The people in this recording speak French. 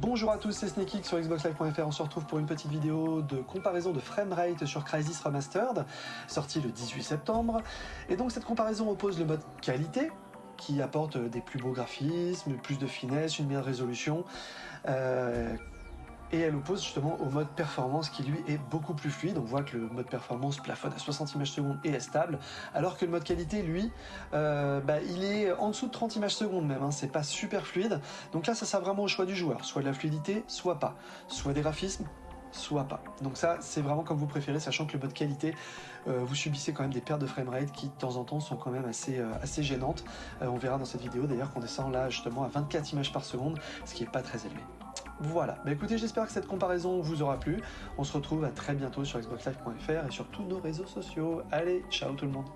Bonjour à tous, c'est SneakX sur xboxlive.fr. On se retrouve pour une petite vidéo de comparaison de framerate sur Crysis Remastered, sorti le 18 septembre. Et donc cette comparaison oppose le mode qualité, qui apporte des plus beaux graphismes, plus de finesse, une meilleure résolution, euh, et elle oppose justement au mode performance qui lui est beaucoup plus fluide. On voit que le mode performance plafonne à 60 images secondes et est stable, alors que le mode qualité lui, euh, bah, il est en dessous de 30 images secondes même, hein. c'est pas super fluide. Donc là ça sert vraiment au choix du joueur, soit de la fluidité, soit pas, soit des graphismes, soit pas. Donc ça, c'est vraiment comme vous préférez, sachant que le mode qualité, euh, vous subissez quand même des pertes de framerate qui, de temps en temps, sont quand même assez, euh, assez gênantes. on verra dans cette vidéo d'ailleurs qu'on descend là justement à 24 images par seconde, ce qui est pas très élevé. Voilà, bah écoutez, j'espère que cette comparaison vous aura plu. On se retrouve à très bientôt sur xboxlive.fr et sur tous nos réseaux sociaux. Allez, ciao tout le monde